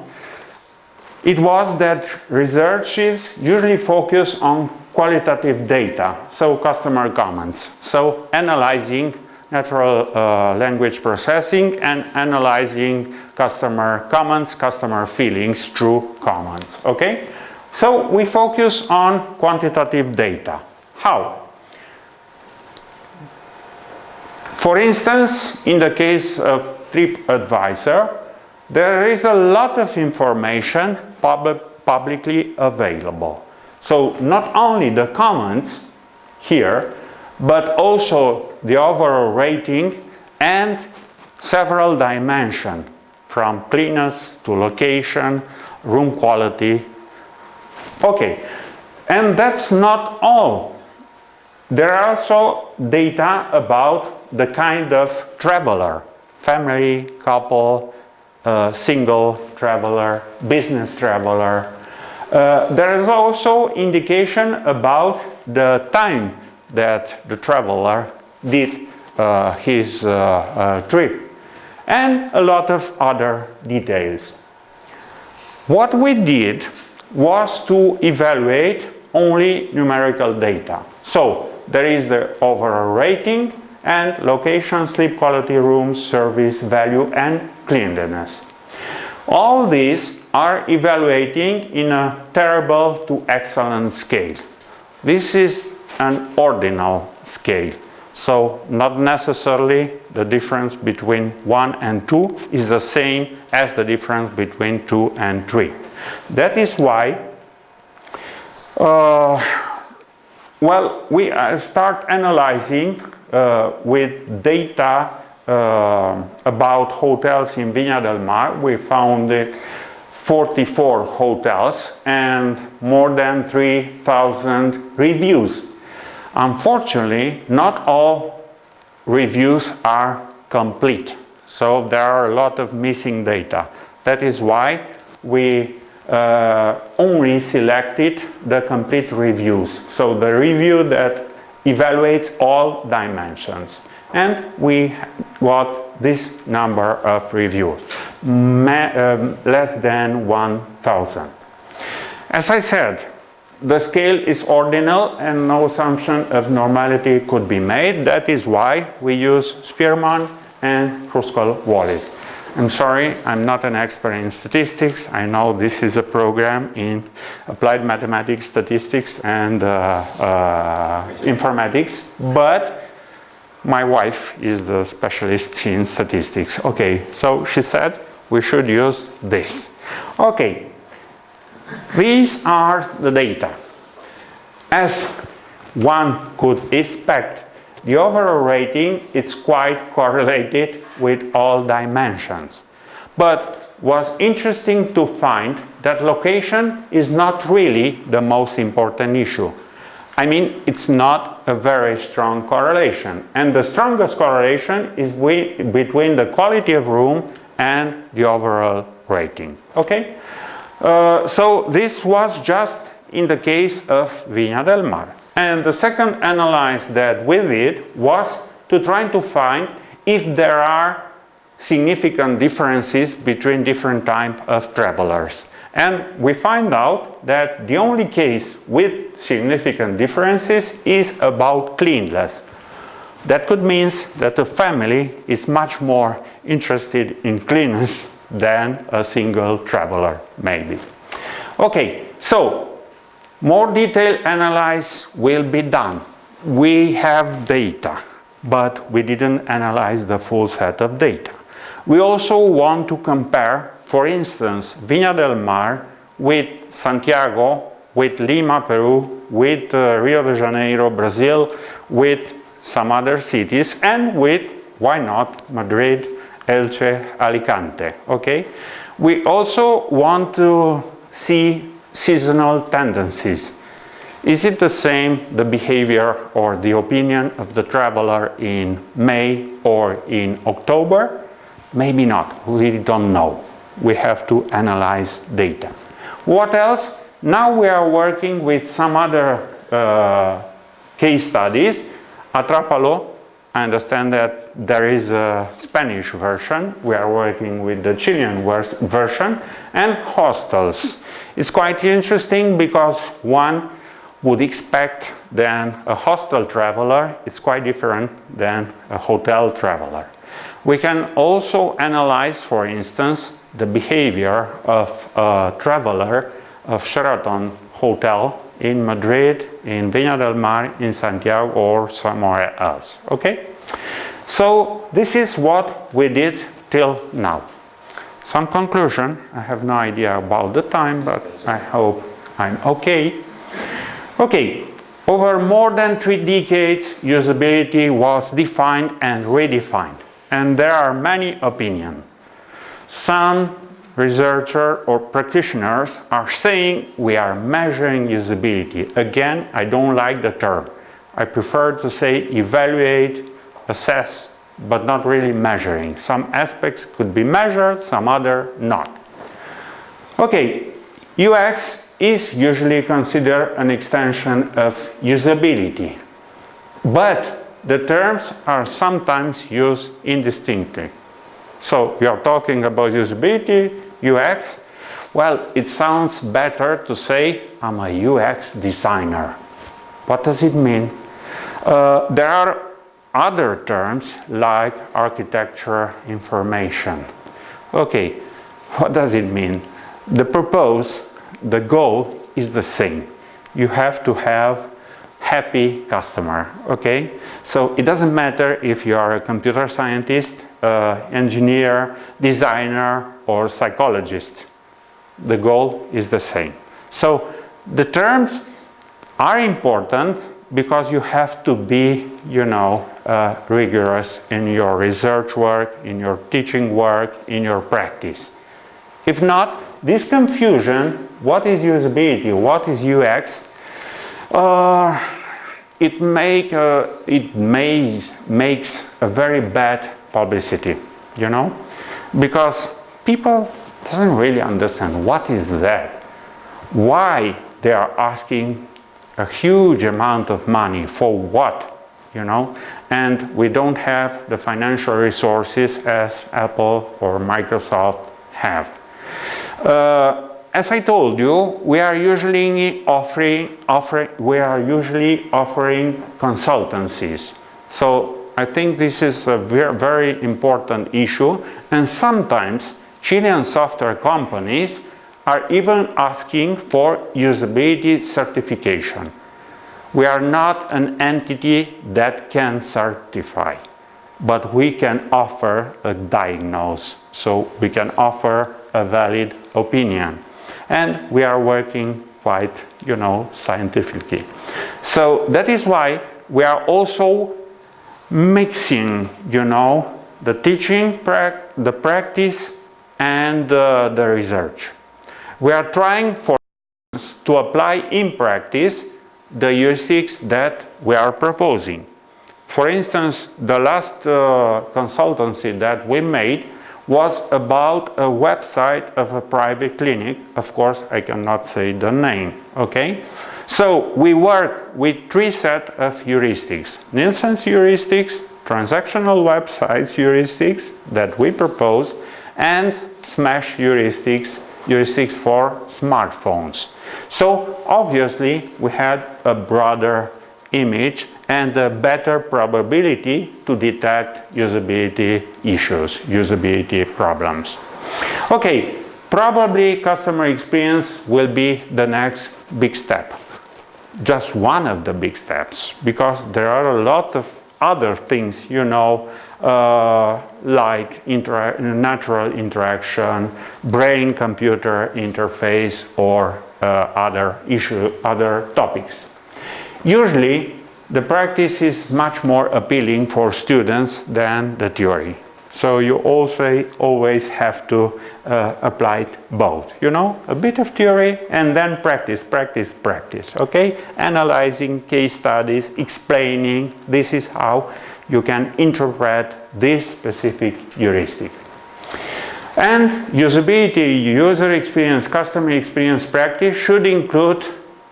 it was that researchers usually focus on qualitative data, so customer comments, so analyzing natural uh, language processing and analyzing customer comments, customer feelings through comments, okay? So we focus on quantitative data. How? For instance, in the case of TripAdvisor, there is a lot of information pub publicly available. So not only the comments here, but also the overall rating and several dimensions from cleanness to location, room quality. Okay, and that's not all. There are also data about the kind of traveler, family, couple, uh, single traveler, business traveler. Uh, there is also indication about the time that the traveler did uh, his uh, uh, trip and a lot of other details. What we did was to evaluate only numerical data. So there is the overall rating and location, sleep quality, rooms, service, value and cleanliness. All these are evaluating in a terrible to excellent scale. This is an ordinal scale. So not necessarily the difference between 1 and 2 is the same as the difference between 2 and 3. That is why, uh, well, we uh, start analyzing uh, with data uh, about hotels in Viña del Mar. We found 44 hotels and more than 3,000 reviews Unfortunately, not all reviews are complete. So there are a lot of missing data. That is why we uh, only selected the complete reviews. So the review that evaluates all dimensions. And we got this number of reviews, um, less than 1,000. As I said, the scale is ordinal and no assumption of normality could be made. That is why we use Spearman and Kruskal-Wallis. I'm sorry, I'm not an expert in statistics. I know this is a program in applied mathematics, statistics, and uh, uh, informatics, but my wife is the specialist in statistics. Okay, so she said we should use this. Okay, these are the data. As one could expect, the overall rating is quite correlated with all dimensions. But was interesting to find that location is not really the most important issue. I mean, it's not a very strong correlation. And the strongest correlation is between the quality of room and the overall rating. Okay? Uh, so this was just in the case of Viña del Mar. And the second analysis that we did was to try to find if there are significant differences between different type of travelers. And we find out that the only case with significant differences is about cleanliness. That could mean that a family is much more interested in cleanliness than a single traveler, maybe. Okay, so more detailed analysis will be done. We have data, but we didn't analyze the full set of data. We also want to compare, for instance, Viña del Mar with Santiago, with Lima, Peru, with uh, Rio de Janeiro, Brazil, with some other cities, and with, why not, Madrid, Elche, Alicante, okay? We also want to see seasonal tendencies. Is it the same, the behavior or the opinion of the traveler in May or in October? Maybe not, we don't know. We have to analyze data. What else? Now we are working with some other uh, case studies. Atrapalo, I understand that there is a Spanish version. We are working with the Chilean version and hostels. It's quite interesting because one would expect then a hostel traveler, it's quite different than a hotel traveler. We can also analyze, for instance, the behavior of a traveler of Sheraton Hotel in Madrid, in Viña del Mar, in Santiago or somewhere else. Okay? So this is what we did till now. Some conclusion, I have no idea about the time, but I hope I'm okay. Okay, over more than three decades, usability was defined and redefined and there are many opinions. Some researchers or practitioners are saying we are measuring usability. Again, I don't like the term. I prefer to say evaluate, assess, but not really measuring. Some aspects could be measured, some other not. Okay, UX is usually considered an extension of usability. But the terms are sometimes used indistinctly. So we are talking about usability, UX. Well, it sounds better to say I'm a UX designer. What does it mean? Uh, there are other terms like architecture information. Okay, what does it mean? The purpose, the goal is the same. You have to have happy customer, okay? So it doesn't matter if you are a computer scientist, uh, engineer, designer, or psychologist. The goal is the same. So the terms are important because you have to be, you know, uh, rigorous in your research work, in your teaching work, in your practice. If not, this confusion, what is usability, what is UX, uh, it, make, uh, it makes, makes a very bad publicity, you know, because people doesn't really understand what is that, why they are asking a huge amount of money for what, you know, and we don't have the financial resources as Apple or Microsoft have. Uh, as I told you, we are usually offering, offering, we are usually offering consultancies. So I think this is a very, very important issue and sometimes Chilean software companies are even asking for usability certification. We are not an entity that can certify, but we can offer a diagnose. So we can offer a valid opinion and we are working quite, you know, scientifically. So that is why we are also mixing, you know, the teaching, the practice and uh, the research. We are trying for to apply in practice the heuristics that we are proposing. For instance, the last uh, consultancy that we made was about a website of a private clinic. Of course, I cannot say the name, okay? So we work with three sets of heuristics. Nielsen's heuristics, transactional websites heuristics that we propose, and SMASH heuristics, heuristics for smartphones. So obviously we had a broader image and a better probability to detect usability issues, usability problems. Okay, probably customer experience will be the next big step. Just one of the big steps, because there are a lot of other things, you know, uh, like inter natural interaction, brain-computer interface, or uh, other issue, other topics. Usually, the practice is much more appealing for students than the theory. So you also always have to uh, apply both, you know, a bit of theory and then practice, practice, practice, okay? Analyzing case studies, explaining this is how you can interpret this specific heuristic. And usability, user experience, customer experience practice should include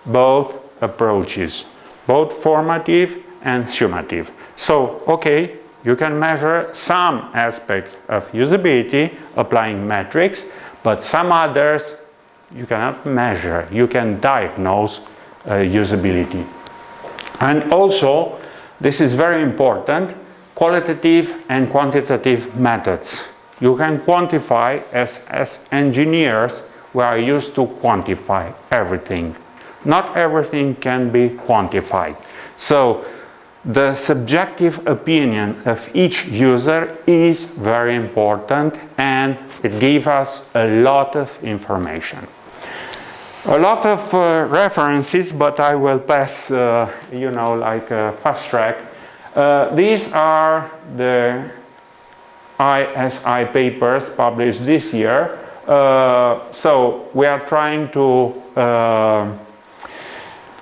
both approaches both formative and summative. So, okay, you can measure some aspects of usability applying metrics, but some others you cannot measure. You can diagnose uh, usability. And also, this is very important, qualitative and quantitative methods. You can quantify as, as engineers, we are used to quantify everything not everything can be quantified. So the subjective opinion of each user is very important and it gives us a lot of information. A lot of uh, references, but I will pass, uh, you know, like a fast track. Uh, these are the ISI papers published this year. Uh, so we are trying to uh,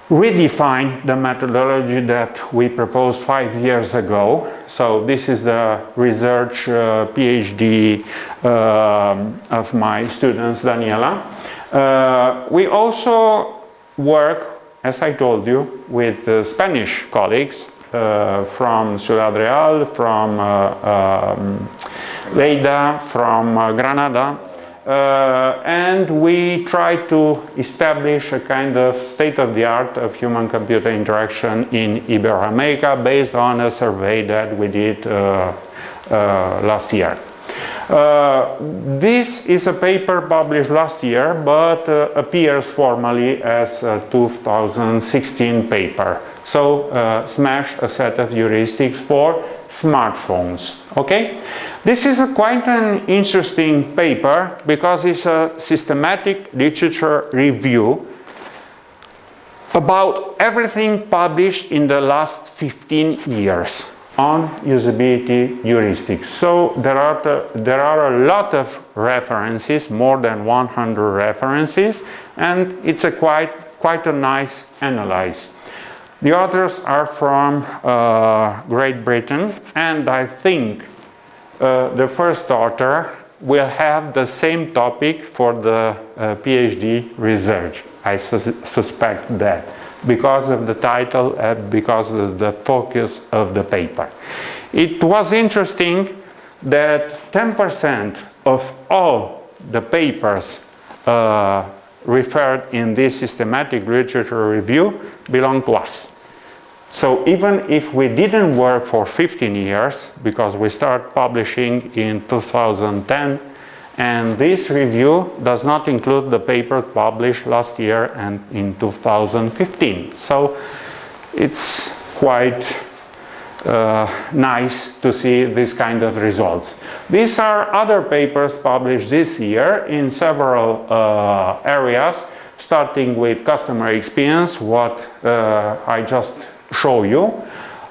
redefine the methodology that we proposed five years ago. So this is the research uh, PhD uh, of my students, Daniela. Uh, we also work, as I told you, with Spanish colleagues uh, from Ciudad Real, from uh, um, Lleida, from uh, Granada, uh, and we try to establish a kind of state-of-the-art of human-computer interaction in Iberoamerica based on a survey that we did uh, uh, last year. Uh, this is a paper published last year but uh, appears formally as a 2016 paper. So uh, SMASH a set of heuristics for smartphones. Okay, this is quite an interesting paper because it's a systematic literature review about everything published in the last 15 years on usability heuristics. So there are, the, there are a lot of references, more than 100 references, and it's a quite, quite a nice analysis. The authors are from uh, Great Britain, and I think uh, the first author will have the same topic for the uh, PhD research. I suspect that because of the title and because of the focus of the paper. It was interesting that 10% of all the papers uh, referred in this systematic literature review belong to us. So even if we didn't work for 15 years, because we started publishing in 2010, and this review does not include the paper published last year and in 2015. So it's quite uh, nice to see this kind of results. These are other papers published this year in several uh, areas, starting with customer experience, what uh, I just show you.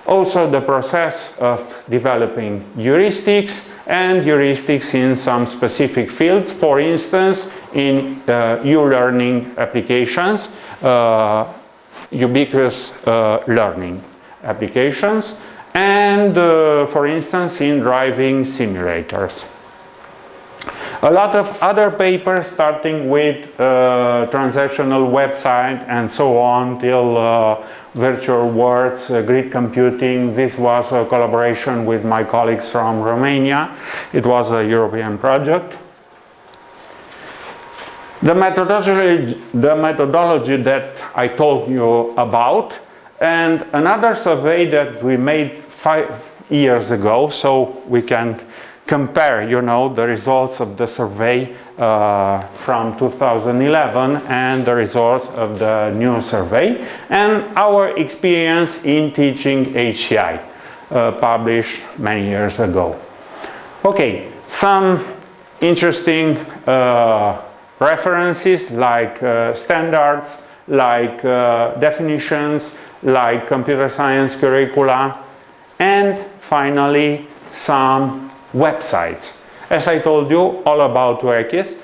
Also the process of developing heuristics and heuristics in some specific fields, for instance, in uh, e-learning applications, uh, ubiquitous uh, learning applications and, for instance, in driving simulators. A lot of other papers starting with uh, transactional website and so on till uh, virtual worlds, uh, grid computing. This was a collaboration with my colleagues from Romania. It was a European project. The methodology, the methodology that I told you about and another survey that we made five years ago so we can compare, you know, the results of the survey uh, from 2011 and the results of the new survey and our experience in teaching HCI uh, published many years ago. Okay, some interesting uh, references like uh, standards, like uh, definitions, like computer science curricula, and finally some websites. As I told you, all about Workist,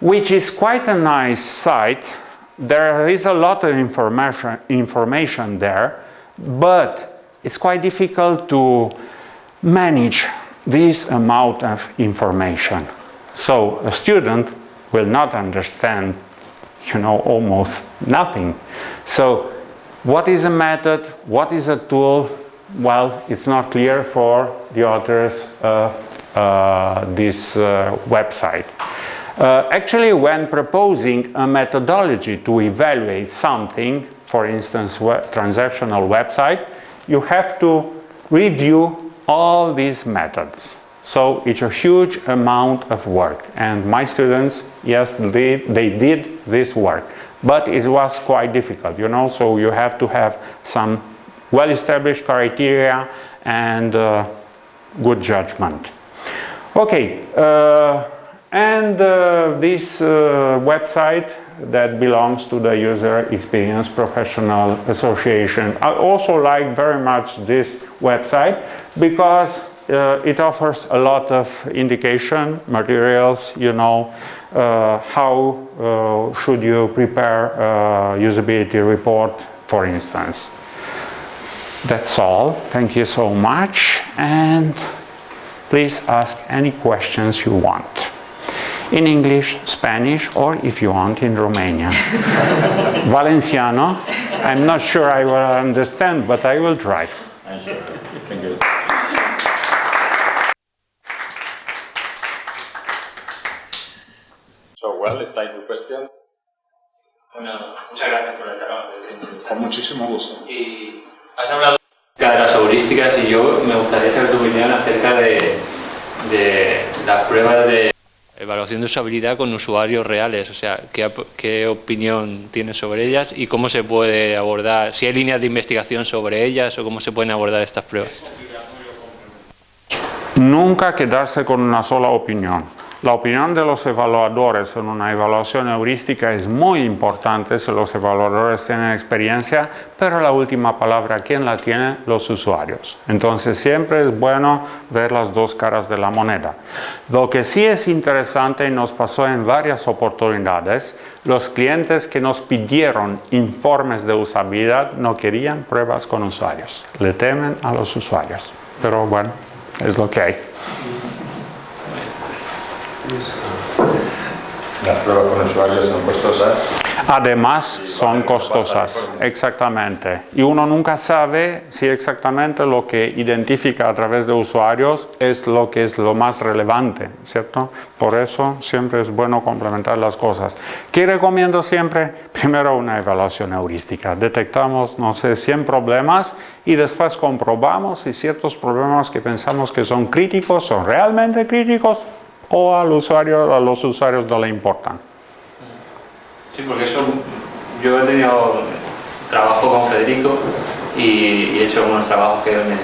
which is quite a nice site. There is a lot of information, information there, but it's quite difficult to manage this amount of information. So a student will not understand, you know, almost nothing. So what is a method? What is a tool? Well, it's not clear for the authors uh, this uh, website. Uh, actually, when proposing a methodology to evaluate something, for instance, web transactional website, you have to review all these methods. So it's a huge amount of work and my students, yes, they, they did this work, but it was quite difficult, you know, so you have to have some well-established criteria and uh, good judgment. Okay, uh, and uh, this uh, website that belongs to the User Experience Professional Association. I also like very much this website because uh, it offers a lot of indication materials, you know, uh, how uh, should you prepare a usability report, for instance. That's all. Thank you so much. and. Please ask any questions you want. In English, Spanish, or if you want, in Romanian. Valenciano, I'm not sure I will understand, but I will try. Sure. Thank you. So, well, it's time for questions. Bueno, muchas gracias por la charla. Con muchísimo gusto. Y has hablado de las heurísticas y yo me gustaría saber tu opinión acerca de, de las pruebas de evaluación de usabilidad con usuarios reales, o sea, ¿qué, qué opinión tienes sobre ellas y cómo se puede abordar, si hay líneas de investigación sobre ellas o cómo se pueden abordar estas pruebas. Nunca quedarse con una sola opinión. La opinión de los evaluadores en una evaluación heurística es muy importante si los evaluadores tienen experiencia, pero la última palabra, ¿quién la tiene? Los usuarios. Entonces siempre es bueno ver las dos caras de la moneda. Lo que sí es interesante y nos pasó en varias oportunidades, los clientes que nos pidieron informes de usabilidad no querían pruebas con usuarios, le temen a los usuarios. Pero bueno, es lo que hay. Las pruebas con usuarios son costosas. Además, son costosas, exactamente. Y uno nunca sabe si exactamente lo que identifica a través de usuarios es lo que es lo más relevante, ¿cierto? Por eso siempre es bueno complementar las cosas. ¿Qué recomiendo siempre? Primero una evaluación heurística. Detectamos, no sé, 100 problemas y después comprobamos si ciertos problemas que pensamos que son críticos son realmente críticos o al usuario, a los usuarios no le importan. Sí, porque eso, yo he tenido trabajo con Federico y, he hecho unos trabajos que me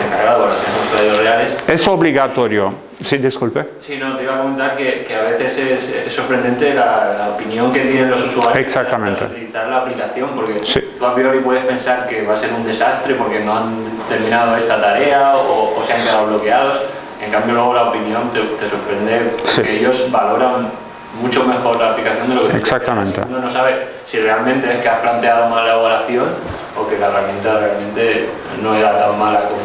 he encargado para hacer usuarios reales. Es obligatorio. Sí, disculpe. Sí, no, te iba a comentar que, que a veces es, es sorprendente la, la, opinión que tienen los usuarios Exactamente. Para utilizar la aplicación, porque sí. tú a priori puedes pensar que va a ser un desastre porque no han terminado esta tarea o, o se han quedado bloqueados en cambio luego la opinión te, te sorprende porque Sí. ellos valoran mucho mejor la aplicación de lo que Exactamente. Uno no sabe si realmente es que has planteado mal la evaluación o que la herramienta realmente no era tan mala como,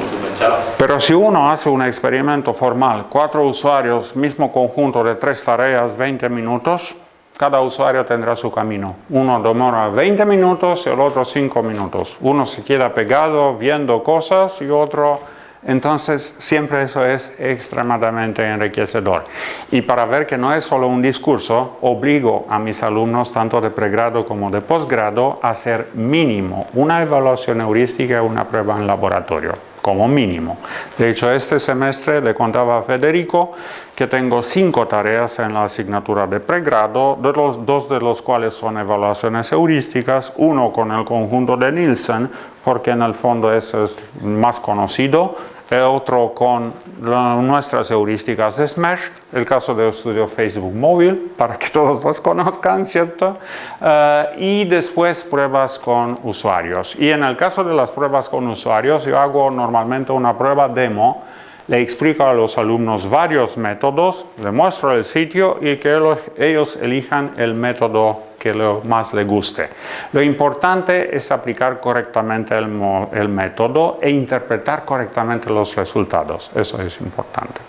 como tú pensabas. Pero si uno hace un experimento formal, cuatro usuarios, mismo conjunto de tres tareas, 20 minutos, cada usuario tendrá su camino. Uno demora 20 minutos y el otro 5 minutos. Uno se queda pegado viendo cosas y otro... Entonces, siempre eso es extremadamente enriquecedor. Y para ver que no es solo un discurso, obligo a mis alumnos, tanto de pregrado como de posgrado, a hacer mínimo una evaluación heurística y una prueba en laboratorio como mínimo. De hecho, este semestre le contaba a Federico que tengo cinco tareas en la asignatura de pregrado, de los, dos de los cuales son evaluaciones heurísticas, uno con el conjunto de Nielsen, porque en el fondo eso es más conocido, otro con nuestras heurísticas de Smash, el caso de estudio Facebook móvil, para que todos los conozcan, ¿cierto? Uh, y después pruebas con usuarios. Y en el caso de las pruebas con usuarios, yo hago normalmente una prueba demo, le explico a los alumnos varios métodos, le muestro el sitio y que ellos elijan el método que lo más le guste. Lo importante es aplicar correctamente el, el método e interpretar correctamente los resultados. Eso es importante.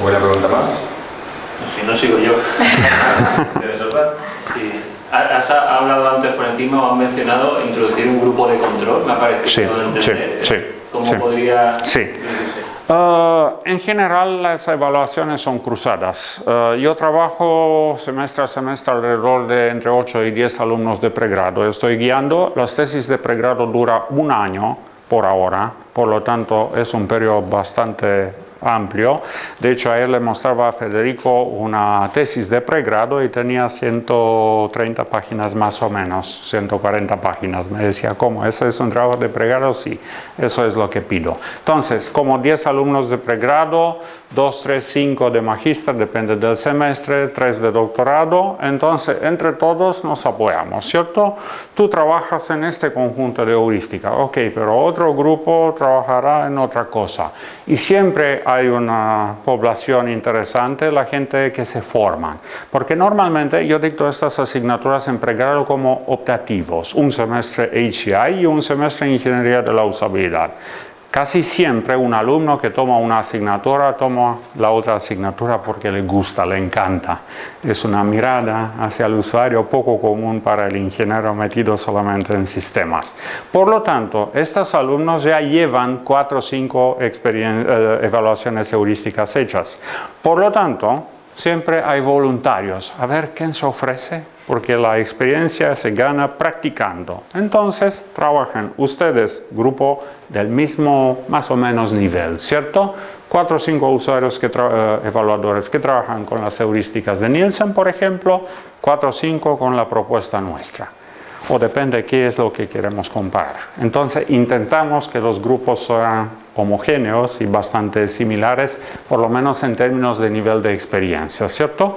¿Buena pregunta más? Si no, sigo yo. sí. Has hablado antes por encima o has mencionado introducir un grupo de control, me ha parecido sí, entender. Sí, ¿Cómo sí, podría...? Sí. Uh, en general las evaluaciones son cruzadas. Uh, yo trabajo semestre a semestre alrededor de entre 8 y 10 alumnos de pregrado. Estoy guiando, las tesis de pregrado dura un año por ahora, por lo tanto es un periodo bastante amplio. De hecho, ayer le mostraba a Federico una tesis de pregrado y tenía 130 páginas más o menos, 140 páginas. Me decía, ¿cómo? ¿Eso es un trabajo de pregrado? Sí, eso es lo que pido. Entonces, como 10 alumnos de pregrado, 2, 3, 5 de magíster, depende del semestre, 3 de doctorado, entonces entre todos nos apoyamos, ¿cierto? Tú trabajas en este conjunto de heurística, ok, pero otro grupo trabajará en otra cosa. Y siempre hay una población interesante, la gente que se forman, porque normalmente yo dicto estas asignaturas en pregrado como optativos, un semestre HCI y un semestre Ingeniería de la Usabilidad. Casi siempre un alumno que toma una asignatura toma la otra asignatura porque le gusta, le encanta. Es una mirada hacia el usuario poco común para el ingeniero metido solamente en sistemas. Por lo tanto, estos alumnos ya llevan cuatro o cinco eh, evaluaciones heurísticas hechas. Por lo tanto, siempre hay voluntarios. A ver quién se ofrece, porque la experiencia se gana practicando. Entonces, trabajan ustedes, grupo del mismo más o menos nivel, ¿cierto? Cuatro o cinco usuarios que uh, evaluadores que trabajan con las heurísticas de Nielsen, por ejemplo, cuatro o cinco con la propuesta nuestra. O depende qué es lo que queremos comparar. Entonces, intentamos que los grupos sean homogéneos y bastante similares, por lo menos en términos de nivel de experiencia, ¿cierto?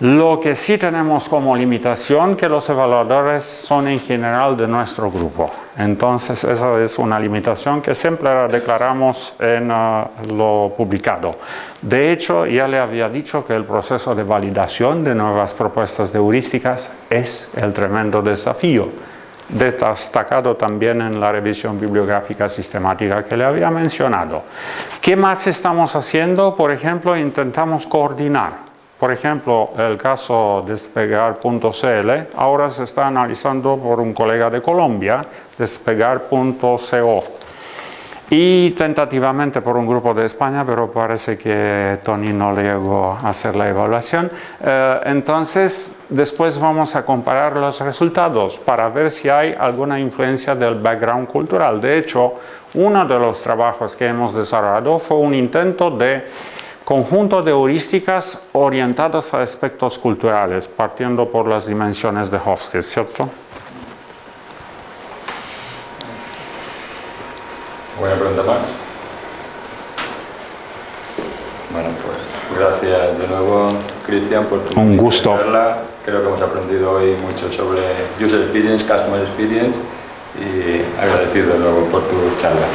Lo que sí tenemos como limitación que los evaluadores son en general de nuestro grupo. Entonces esa es una limitación que siempre la declaramos en uh, lo publicado. De hecho, ya le había dicho que el proceso de validación de nuevas propuestas de heurísticas es el tremendo desafío destacado también en la revisión bibliográfica sistemática que le había mencionado. ¿Qué más estamos haciendo? Por ejemplo, intentamos coordinar por ejemplo, el caso despegar.cl ahora se está analizando por un colega de Colombia, despegar.co y tentativamente por un grupo de España, pero parece que Tony no le llegó a hacer la evaluación. Eh, entonces, después vamos a comparar los resultados para ver si hay alguna influencia del background cultural. De hecho, uno de los trabajos que hemos desarrollado fue un intento de conjunto de heurísticas orientadas a aspectos culturales, partiendo por las dimensiones de Hofstede, ¿cierto? Buena pregunta más. Bueno, pues gracias de nuevo, Cristian, por tu Un gusto. charla. Creo que hemos aprendido hoy mucho sobre User Experience, Customer Experience y agradecido de nuevo por tu charla.